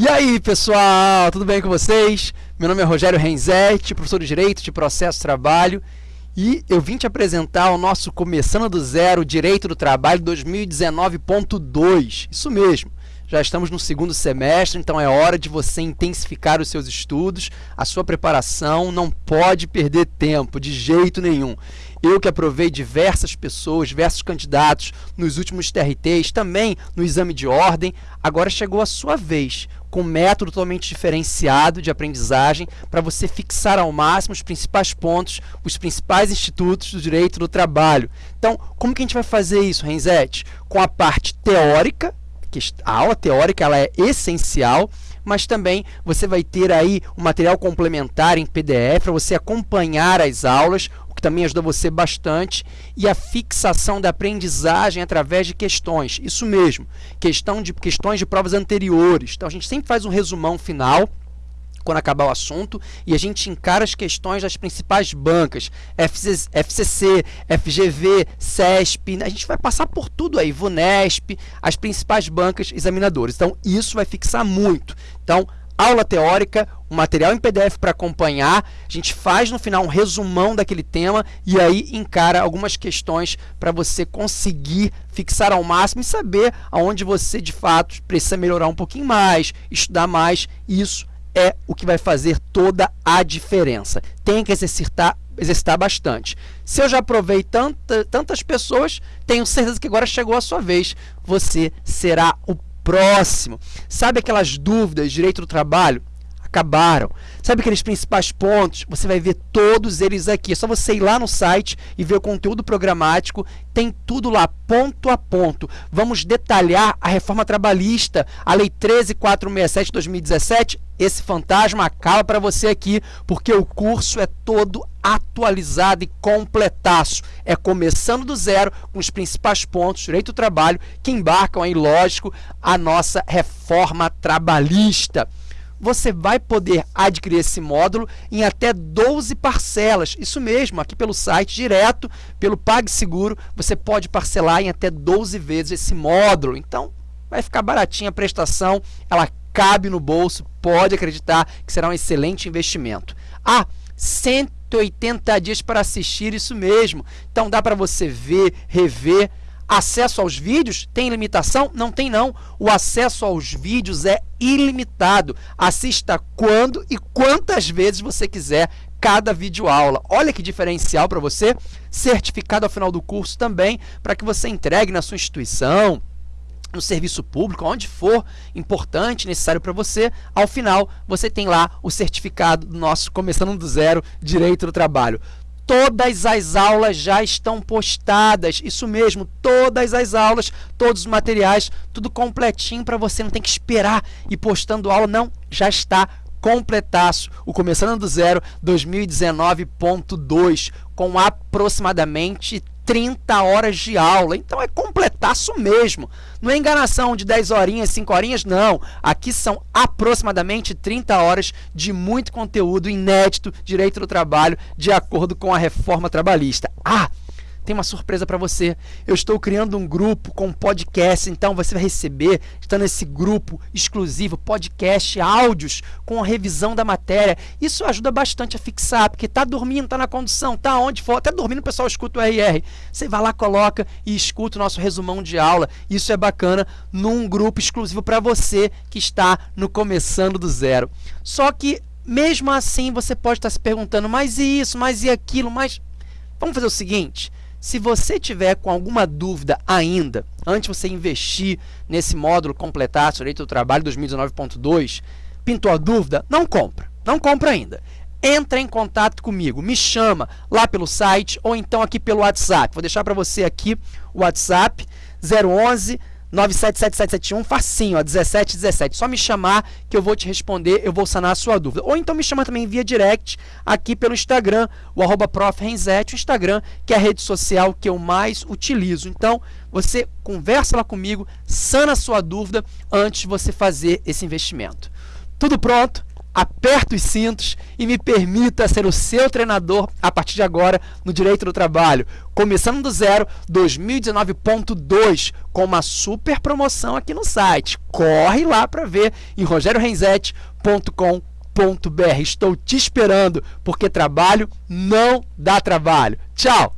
E aí, pessoal, tudo bem com vocês? Meu nome é Rogério Renzetti, professor de Direito de Processo Trabalho, e eu vim te apresentar o nosso Começando do Zero Direito do Trabalho 2019.2. Isso mesmo. Já estamos no segundo semestre, então é hora de você intensificar os seus estudos, a sua preparação, não pode perder tempo de jeito nenhum. Eu que aprovei diversas pessoas, diversos candidatos nos últimos TRTs, também no exame de ordem, agora chegou a sua vez, com um método totalmente diferenciado de aprendizagem para você fixar ao máximo os principais pontos, os principais institutos do direito do trabalho. Então, como que a gente vai fazer isso, Renzete? Com a parte teórica, que a aula teórica ela é essencial, mas também você vai ter aí um material complementar em PDF para você acompanhar as aulas, que também ajuda você bastante, e a fixação da aprendizagem através de questões. Isso mesmo, questão de, questões de provas anteriores. Então, a gente sempre faz um resumão final quando acabar o assunto e a gente encara as questões das principais bancas, FCC, FGV, CESP, a gente vai passar por tudo aí, VUNESP, as principais bancas examinadoras. Então, isso vai fixar muito. Então, aula teórica, um material em PDF para acompanhar, a gente faz no final um resumão daquele tema e aí encara algumas questões para você conseguir fixar ao máximo e saber aonde você de fato precisa melhorar um pouquinho mais, estudar mais, isso é o que vai fazer toda a diferença. Tem que exercitar exercitar bastante. Se eu já provei tanta, tantas pessoas, tenho certeza que agora chegou a sua vez. Você será o próximo. Sabe aquelas dúvidas, direito do trabalho? Acabaram. Sabe aqueles principais pontos? Você vai ver todos eles aqui. É só você ir lá no site e ver o conteúdo programático. Tem tudo lá, ponto a ponto. Vamos detalhar a reforma trabalhista, a Lei 13467 de 2017. Esse fantasma acaba para você aqui, porque o curso é todo atualizado e completaço. É começando do zero com os principais pontos, direito do trabalho, que embarcam aí, lógico, a nossa reforma trabalhista. Você vai poder adquirir esse módulo em até 12 parcelas. Isso mesmo, aqui pelo site, direto pelo PagSeguro, você pode parcelar em até 12 vezes esse módulo. Então, vai ficar baratinha a prestação, ela cabe no bolso, pode acreditar que será um excelente investimento. Ah, 180 dias para assistir, isso mesmo. Então dá para você ver, rever. Acesso aos vídeos tem limitação? Não tem não. O acesso aos vídeos é ilimitado. Assista quando e quantas vezes você quiser cada vídeo aula. Olha que diferencial para você. Certificado ao final do curso também para que você entregue na sua instituição, no serviço público, onde for importante, necessário para você, ao final você tem lá o certificado do nosso Começando do Zero Direito do Trabalho. Todas as aulas já estão postadas, isso mesmo, todas as aulas, todos os materiais, tudo completinho para você, não tem que esperar e postando aula, não, já está completaço, o Começando do Zero 2019.2, com aproximadamente 30 horas de aula. Então é completaço mesmo. Não é enganação de 10 horinhas, 5 horinhas, não. Aqui são aproximadamente 30 horas de muito conteúdo inédito, direito do trabalho, de acordo com a reforma trabalhista. Ah! Tem uma surpresa para você. Eu estou criando um grupo com podcast, então você vai receber, está nesse grupo exclusivo, podcast, áudios com a revisão da matéria. Isso ajuda bastante a fixar, porque tá dormindo, tá na condução, tá onde for, até dormindo o pessoal escuta o RR. Você vai lá, coloca e escuta o nosso resumão de aula. Isso é bacana num grupo exclusivo para você que está no começando do zero. Só que mesmo assim você pode estar se perguntando, mas e isso, mas e aquilo, mas vamos fazer o seguinte, se você tiver com alguma dúvida ainda, antes de você investir nesse módulo completar Direito do Trabalho 2019.2, pintou a dúvida? Não compra, não compra ainda. Entra em contato comigo, me chama lá pelo site ou então aqui pelo WhatsApp. Vou deixar para você aqui o WhatsApp 011 97771, facinho, ó, 1717. Só me chamar que eu vou te responder, eu vou sanar a sua dúvida. Ou então me chama também via direct aqui pelo Instagram, o arroba o Instagram, que é a rede social que eu mais utilizo. Então, você conversa lá comigo, sana a sua dúvida antes de você fazer esse investimento. Tudo pronto? Aperta os cintos e me permita ser o seu treinador a partir de agora no Direito do Trabalho. Começando do zero, 2019.2, com uma super promoção aqui no site. Corre lá para ver em rogeriorenzetti.com.br. Estou te esperando, porque trabalho não dá trabalho. Tchau!